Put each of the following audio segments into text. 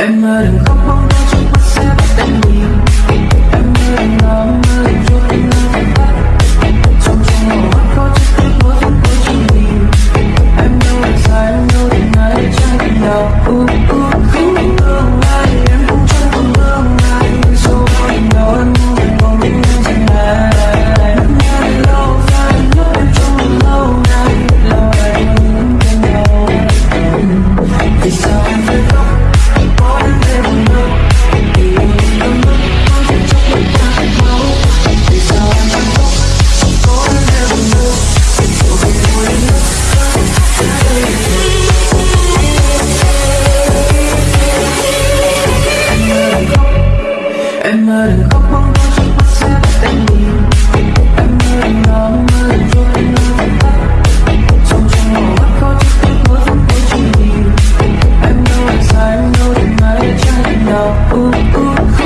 em đừng khóc bóng mơ đừng khóc mong đôi chiếc mắt sẽ bắt anh đi. Em mơ anh đó mơ đừng trôi Trong trong mắt có chiếc tiếng mơ thật cuối trong Em đâu anh sai em đâu đừng nói để trái anh đau?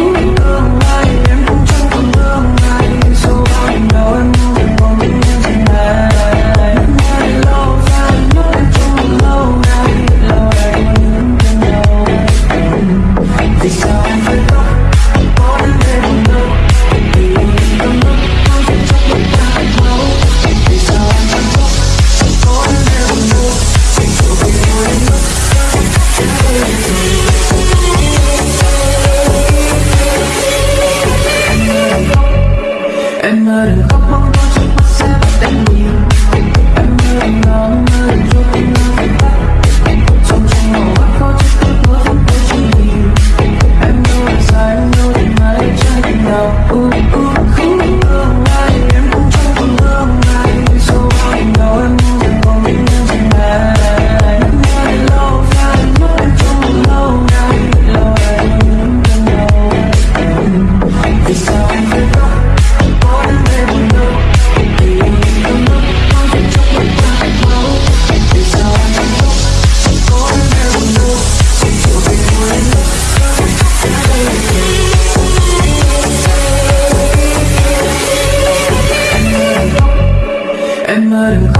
Em mơ đừng